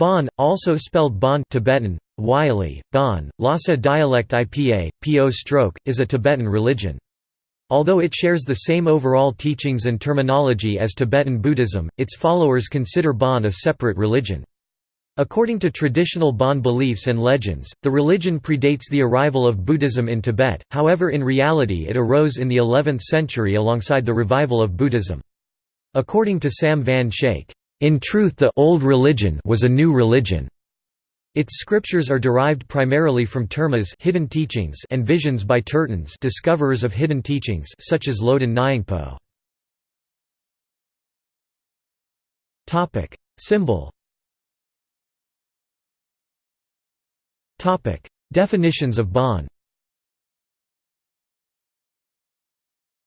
Bon, also spelled Bon Tibetan, Wylie, Bon, Lhasa dialect IPA, Po stroke, is a Tibetan religion. Although it shares the same overall teachings and terminology as Tibetan Buddhism, its followers consider Bon a separate religion. According to traditional Bon beliefs and legends, the religion predates the arrival of Buddhism in Tibet, however in reality it arose in the 11th century alongside the revival of Buddhism. According to Sam Van Schaik, "...in truth the old religion was a new religion." Its scriptures are derived primarily from termas hidden teachings and visions by tertons discoverers of hidden teachings such as Loden Nyingpo. Symbol Topic: Definitions of Bon.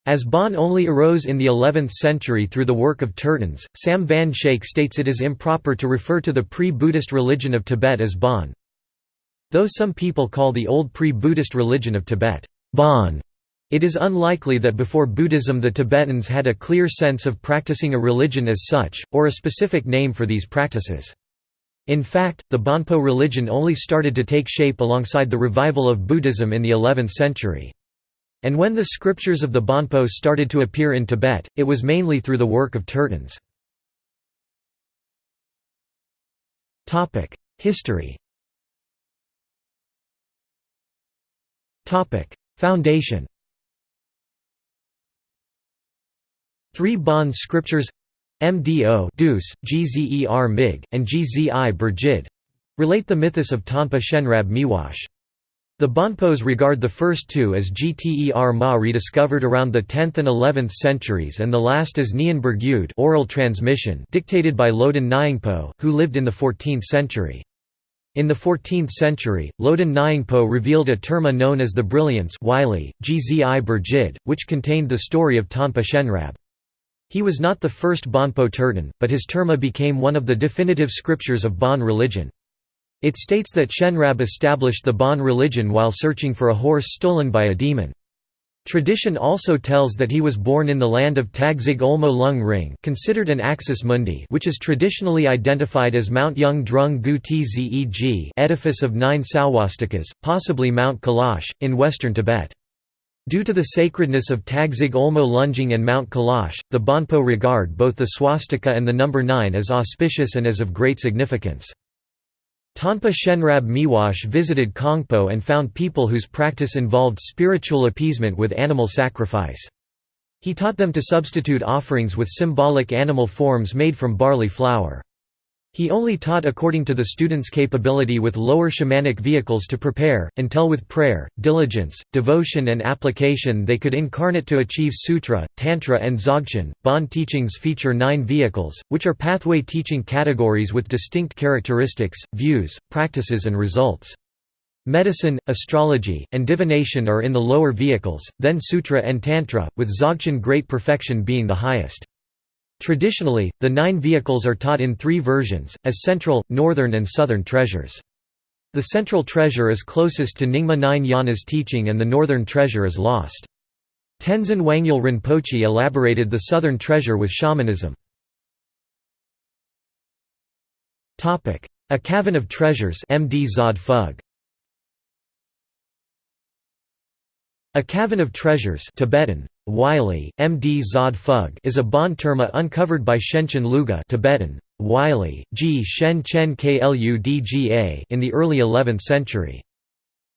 As Bon only arose in the 11th century through the work of Tertons, Sam Van Schaik states it is improper to refer to the pre-Buddhist religion of Tibet as Bon. Though some people call the old pre-Buddhist religion of Tibet, Bon, it is unlikely that before Buddhism the Tibetans had a clear sense of practicing a religion as such, or a specific name for these practices. In fact, the Bonpo religion only started to take shape alongside the revival of Buddhism in the 11th century. And when the scriptures of the Bonpo started to appear in Tibet, it was mainly through the work of Tertons. History Foundation Three Bon scriptures MDO Deuce, GZER MIG, and GZI Burjid relate the mythos of Tanpa Shenrab Miwash. The Bonpos regard the first two as Gter Ma rediscovered around the 10th and 11th centuries and the last as Nyan Burgyud oral transmission dictated by Loden Nyingpo, who lived in the 14th century. In the 14th century, Loden Nyingpo revealed a terma known as the Brilliance Wylie, Gzi Burjid, which contained the story of Tanpa Shenrab. He was not the first Bonpo Terton, but his terma became one of the definitive scriptures of Bon religion. It states that Shenrab established the Bon religion while searching for a horse stolen by a demon. Tradition also tells that he was born in the land of Tagzig Olmo Lung Ring considered an axis mundi which is traditionally identified as Mount Yung Drung Gu Tzeg edifice of nine swastikas, possibly Mount Kailash, in western Tibet. Due to the sacredness of Tagzig Olmo Lung Ring and Mount Kailash, the Bonpo regard both the swastika and the number 9 as auspicious and as of great significance. Tanpa Shenrab Miwash visited Kongpo and found people whose practice involved spiritual appeasement with animal sacrifice. He taught them to substitute offerings with symbolic animal forms made from barley flour. He only taught according to the student's capability with lower shamanic vehicles to prepare, until with prayer, diligence, devotion and application they could incarnate to achieve sutra, tantra and dzogchen. Bon teachings feature nine vehicles, which are pathway teaching categories with distinct characteristics, views, practices and results. Medicine, astrology, and divination are in the lower vehicles, then sutra and tantra, with dzogchen great perfection being the highest. Traditionally, the nine vehicles are taught in three versions, as central, northern and southern treasures. The central treasure is closest to Nyingma Nine Yana's teaching and the northern treasure is lost. Tenzin Wangyal Rinpoche elaborated the southern treasure with shamanism. A Cavern of Treasures MD Zod Phug. A Cavern of Treasures Tibetan, Wylie, MD Zod Phug is a Bon terma uncovered by Shenchen Luga Tibetan, Wylie, G Shen Kludga in the early 11th century.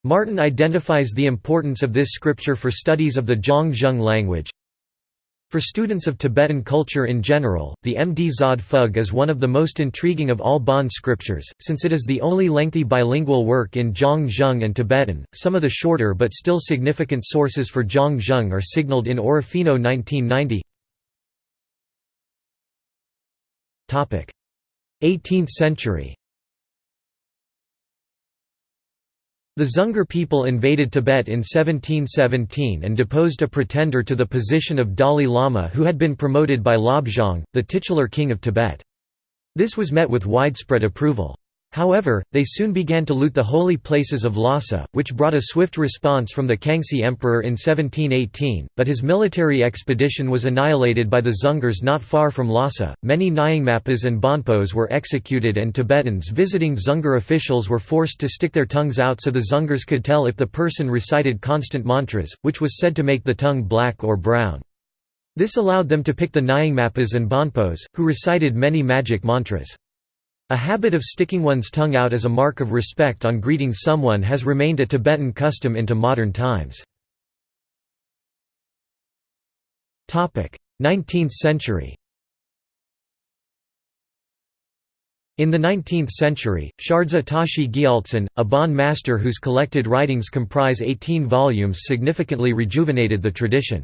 Martin identifies the importance of this scripture for studies of the Zhang language, for students of Tibetan culture in general, the Md Zod Phug is one of the most intriguing of all Bon scriptures, since it is the only lengthy bilingual work in Zhang Zhung and Tibetan. Some of the shorter but still significant sources for Zhang Zhung are signaled in Orofino 1990. 18th century The Dzungar people invaded Tibet in 1717 and deposed a pretender to the position of Dalai Lama who had been promoted by Lhabzang, the titular king of Tibet. This was met with widespread approval. However, they soon began to loot the holy places of Lhasa, which brought a swift response from the Kangxi Emperor in 1718, but his military expedition was annihilated by the Dzungars not far from Lhasa. Many Nyingmapas and Bonpos were executed, and Tibetans visiting Dzungar officials were forced to stick their tongues out so the Dzungars could tell if the person recited constant mantras, which was said to make the tongue black or brown. This allowed them to pick the Nyingmapas and Bonpos, who recited many magic mantras. A habit of sticking one's tongue out as a mark of respect on greeting someone has remained a Tibetan custom into modern times. 19th century In the 19th century, Shardza Tashi Gyaltsen, a Bon master whose collected writings comprise 18 volumes significantly rejuvenated the tradition.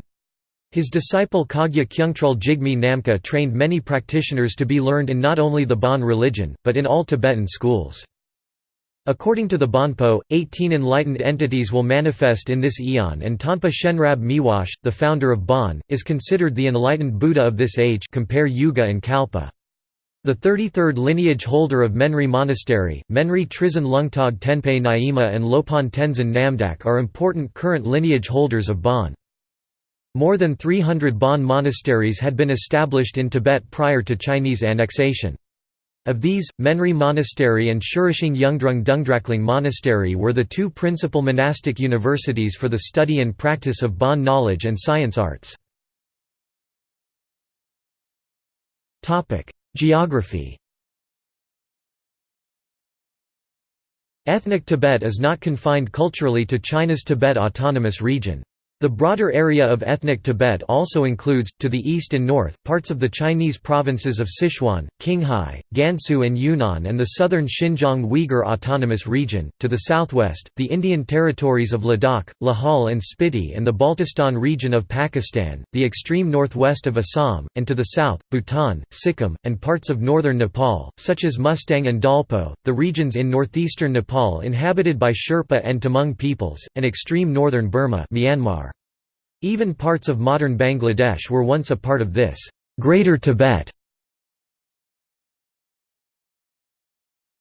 His disciple Kagya Kyungtrul Jigme Namkha trained many practitioners to be learned in not only the Bon religion, but in all Tibetan schools. According to the Bonpo, 18 enlightened entities will manifest in this eon and Tanpa Shenrab Miwash, the founder of Bon, is considered the enlightened Buddha of this age compare Yuga and Kalpa. The 33rd lineage holder of Menri Monastery, Menri Trizin Lungtog Tenpe Naima and Lopon Tenzin Namdak are important current lineage holders of Bon. More than 300 Bon monasteries had been established in Tibet prior to Chinese annexation. Of these, Menri Monastery and Shurishing Yungdrung Dungdrakling Monastery were the two principal monastic universities for the study and practice of Bon knowledge and science arts. Geography Ethnic Tibet is not confined culturally to China's Tibet Autonomous Region. The broader area of ethnic Tibet also includes, to the east and north, parts of the Chinese provinces of Sichuan, Qinghai, Gansu and Yunnan and the southern Xinjiang Uyghur Autonomous Region, to the southwest, the Indian territories of Ladakh, Lahaul and Spiti and the Baltistan region of Pakistan, the extreme northwest of Assam, and to the south, Bhutan, Sikkim, and parts of northern Nepal, such as Mustang and Dolpo, the regions in northeastern Nepal inhabited by Sherpa and Tamang peoples, and extreme northern Burma Myanmar. Even parts of modern Bangladesh were once a part of this Greater Tibet.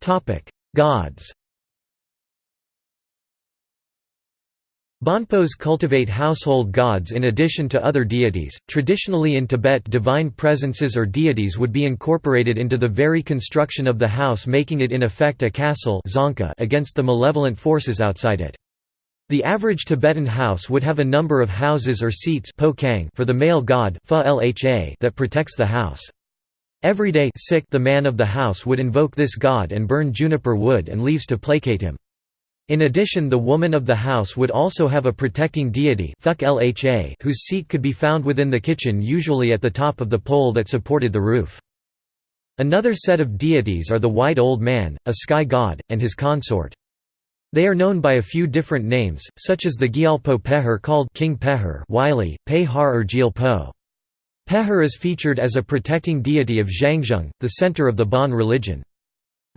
Topic: Gods Bonpos cultivate household gods in addition to other deities. Traditionally in Tibet, divine presences or deities would be incorporated into the very construction of the house, making it in effect a castle against the malevolent forces outside it. The average Tibetan house would have a number of houses or seats for the male god that protects the house. Every day the man of the house would invoke this god and burn juniper wood and leaves to placate him. In addition the woman of the house would also have a protecting deity whose seat could be found within the kitchen usually at the top of the pole that supported the roof. Another set of deities are the White Old Man, a sky god, and his consort. They are known by a few different names, such as the Gyalpo Pehar called King Pehar Wylie, Pehar or Gyalpo. Pehar is featured as a protecting deity of Zhangzhung, the center of the Bon religion.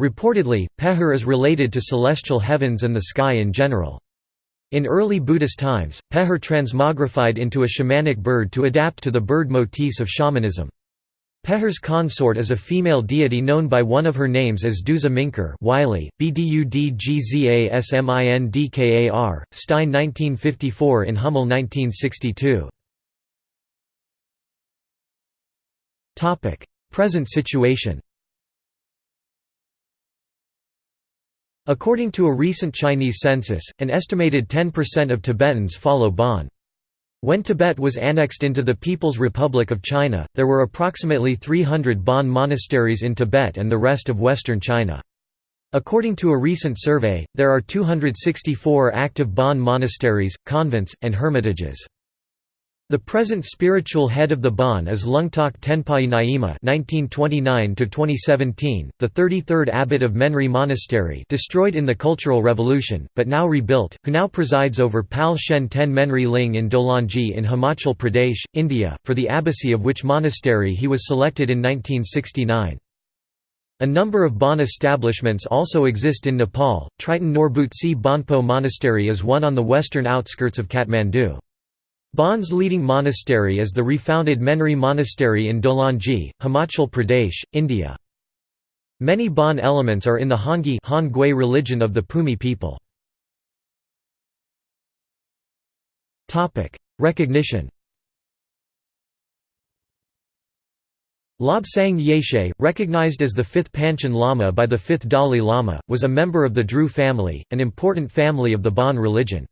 Reportedly, Pehar is related to celestial heavens and the sky in general. In early Buddhist times, Pehar transmogrified into a shamanic bird to adapt to the bird motifs of shamanism. Pehar's consort is a female deity known by one of her names as Duza Minkar Wylie, Bdudgzasmindkar, Stein 1954 in Hummel 1962. Present situation According to a recent Chinese census, an estimated 10% of Tibetans follow Bon. When Tibet was annexed into the People's Republic of China, there were approximately 300 Bon monasteries in Tibet and the rest of western China. According to a recent survey, there are 264 active Bon monasteries, convents, and hermitages. The present spiritual head of the Bon is Lungtok Tenpai Naima (1929–2017), the 33rd abbot of Menri Monastery, destroyed in the Cultural Revolution, but now rebuilt, who now presides over Pal Shen Ten Menri Ling in Dolanji in Himachal Pradesh, India, for the abbacy of which monastery he was selected in 1969. A number of Bon establishments also exist in Nepal. Triten Norbutse Bonpo Monastery is one on the western outskirts of Kathmandu. Bon's leading monastery is the refounded Menri Monastery in Dolanji, Himachal Pradesh, India. Many Bon elements are in the Hongui religion of the Pumi people. Recognition Lobsang Yeshe, recognized as the fifth Panchen Lama by the fifth Dalai Lama, was a member of the Dru family, an important family of the Bon religion.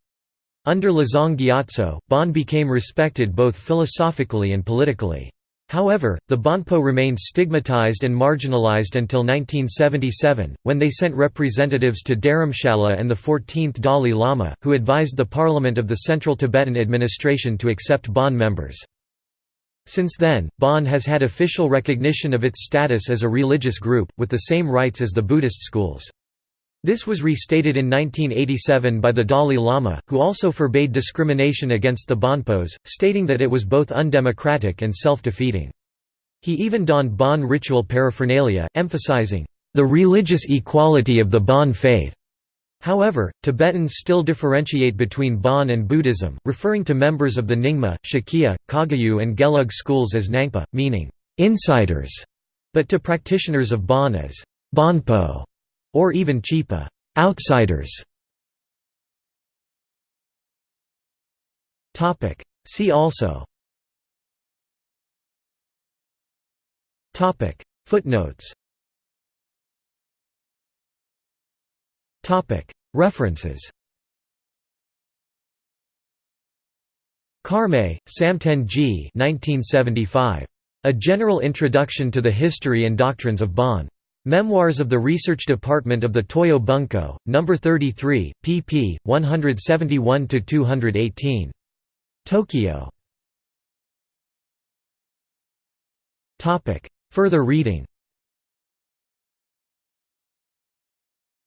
Under Lozang Gyatso, Bon became respected both philosophically and politically. However, the Bonpo remained stigmatized and marginalized until 1977, when they sent representatives to Dharamshala and the 14th Dalai Lama, who advised the parliament of the Central Tibetan administration to accept Bon members. Since then, Bon has had official recognition of its status as a religious group, with the same rights as the Buddhist schools. This was restated in 1987 by the Dalai Lama, who also forbade discrimination against the Bonpos, stating that it was both undemocratic and self-defeating. He even donned Bon ritual paraphernalia, emphasizing, "...the religious equality of the Bon faith." However, Tibetans still differentiate between Bon and Buddhism, referring to members of the Nyingma, Sakya, Kagyu and Gelug schools as Nangpa, meaning insiders, but to practitioners of Bon as Bonpo, or even Chipa outsiders. Topic. See also Topic. Footnotes Topic. References Karmay, Samten G. 1975. A General Introduction to the History and Doctrines of Bon. Memoirs of the Research Department of the Toyo Bunko, No. 33, pp. 171–218. Tokyo. Further reading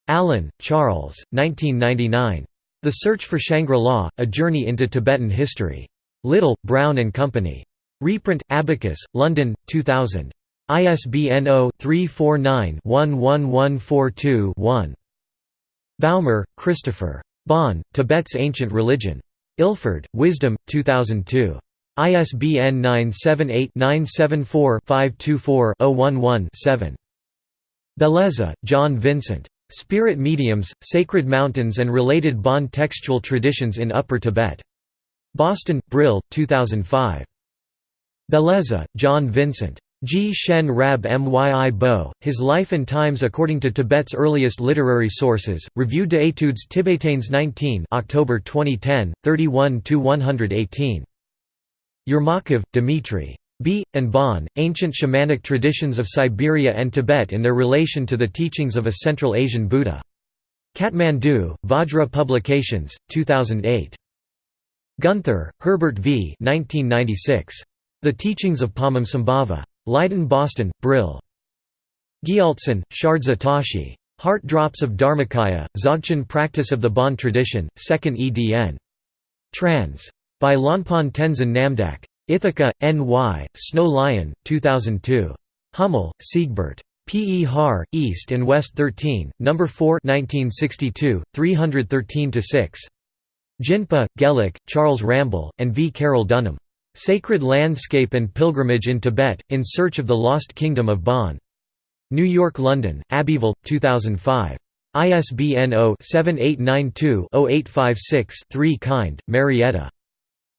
Allen, Charles, 1999. The Search for Shangri-La, A Journey into Tibetan History. Little, Brown and Company. Reprint, Abacus, London, 2000. ISBN 0-349-11142-1. Baumer, Christopher. Bon, Tibet's Ancient Religion. Ilford, Wisdom, 2002. ISBN 978-974-524-011-7. Bellezza, John Vincent. Spirit Mediums, Sacred Mountains and Related Bon Textual Traditions in Upper Tibet. Boston, Brill, 2005. Bellezza, John Vincent. G. Shen Rab Myi Bo, His Life and Times According to Tibet's Earliest Literary Sources, Revue d'études tibétaines 19 October 2010, 31–118. Yermakov, Dmitry. B. and Bon, Ancient Shamanic Traditions of Siberia and Tibet in their relation to the teachings of a Central Asian Buddha. Kathmandu, Vajra Publications, 2008. Guenther, Herbert V. 1996. The Teachings of Padmasambhava. Leiden Boston, Brill. Gyaltsen, Shardza Tashi. Heart Drops of Dharmakaya, Dzogchen Practice of the Bon Tradition, 2nd edn. Trans. By Lopon Tenzin Namdak. Ithaca, N.Y., Snow Lion, 2002. Hummel, Siegbert. P. E. Har, East and West 13, No. 4 1962, 313–6. Jinpa, Gelek, Charles Ramble, and V. Carroll Dunham. Sacred Landscape and Pilgrimage in Tibet, In Search of the Lost Kingdom of Bon. New York London, Abbeville, 2005. ISBN 0-7892-0856-3 Kind, Marietta.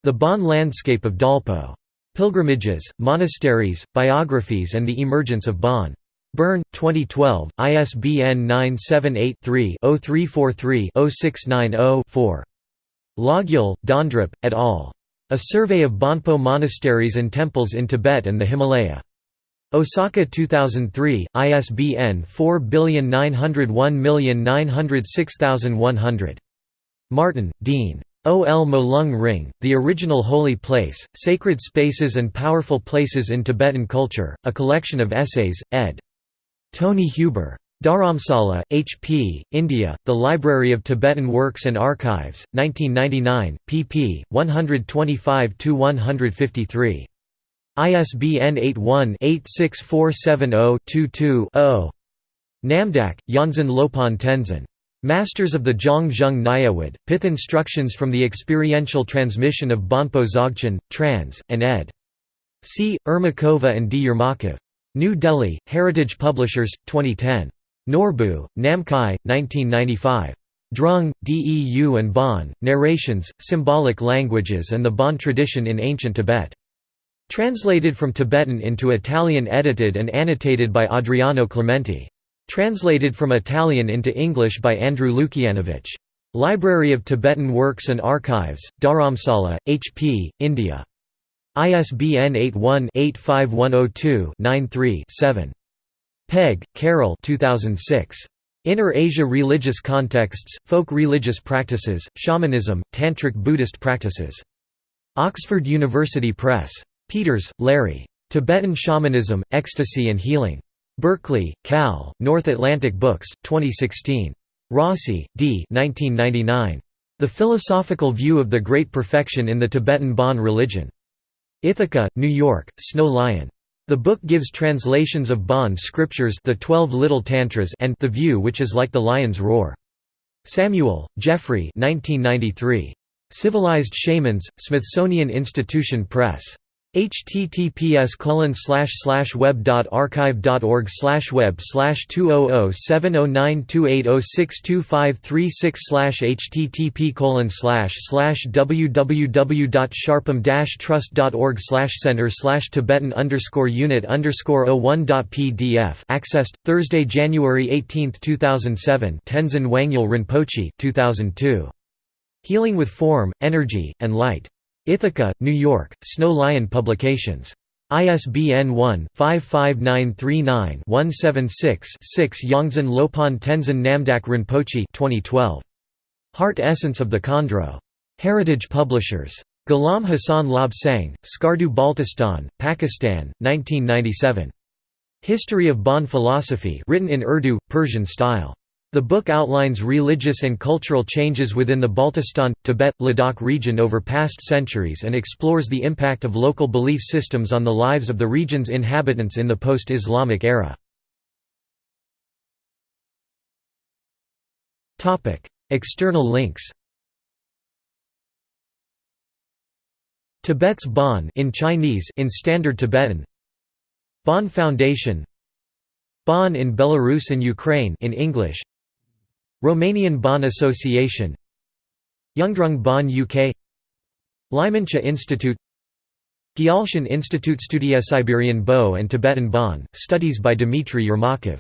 The Bon Landscape of Dolpo. Pilgrimages, Monasteries, Biographies and the Emergence of Bon. Bern, 2012, ISBN 978-3-0343-0690-4. Logyal, Dondrup, et al. A Survey of Bonpo Monasteries and Temples in Tibet and the Himalaya. Osaka 2003, ISBN 4901906100. Martin, Dean. O. L. Molung Ring, The Original Holy Place, Sacred Spaces and Powerful Places in Tibetan Culture, a collection of essays, ed. Tony Huber. Dharamsala, H. P., India, The Library of Tibetan Works and Archives, 1999, pp. 125–153. ISBN 81-86470-22-0. Namdak, Yongdzin Lopon Tenzin. Masters of the Zhang Zhung Nyawad, Pith Instructions from the Experiential Transmission of Bonpo Dzogchen, trans. and ed. C. Ermakova and D. Yermakov. New Delhi, Heritage Publishers, 2010. Norbu, Namkhai, 1995. Drung, Deu and Bon, Narrations, Symbolic Languages and the Bon Tradition in Ancient Tibet. Translated from Tibetan into Italian edited and annotated by Adriano Clementi. Translated from Italian into English by Andrew Lukianovich. Library of Tibetan Works and Archives, Dharamsala, HP, India. ISBN 81-85102-93-7. Pegg, Carol 2006. Inner Asia Religious Contexts, Folk Religious Practices, Shamanism, Tantric Buddhist Practices. Oxford University Press. Peters, Larry. Tibetan Shamanism, Ecstasy and Healing. Berkeley, Cal, North Atlantic Books, 2016. Rossi, D. 1999. The Philosophical View of the Great Perfection in the Tibetan Bon Religion. Ithaca, New York, Snow Lion. The book gives translations of Bon scriptures the Twelve Little Tantras and The View Which Is Like the Lion's Roar. Samuel, Geoffrey 1993. Civilized Shamans, Smithsonian Institution Press https web.archive.org web slash 2007092806253 http colon www.sharpam trust.org center tibetan underscore unit underscore 01.pdf accessed Thursday January 18, 2007 Tenzin Wangyal Rinpoche 2002 Healing with Form, Energy, and Light Ithaca, New York, Snow Lion Publications. ISBN 1-55939-176-6 Yongdzin Lopon Tenzin Namdak Rinpoche 2012. Heart Essence of the Khandro. Heritage Publishers. Ghulam Hassan Lobsang, Skardu Baltistan, Pakistan, 1997. History of Bon Philosophy written in Urdu, Persian style. The book outlines religious and cultural changes within the Baltistan, Tibet, Ladakh region over past centuries and explores the impact of local belief systems on the lives of the region's inhabitants in the post-Islamic era. External links. Tibet's Bon in Chinese in Standard Tibetan. Bon Foundation. Bon in Belarus and Ukraine in English Romanian Bon Association Yungdrung Bon UK Ligmincha Institute Gyaltshan Institute Studia Siberian Bo and Tibetan Bon, studies by Dmitry Yermakov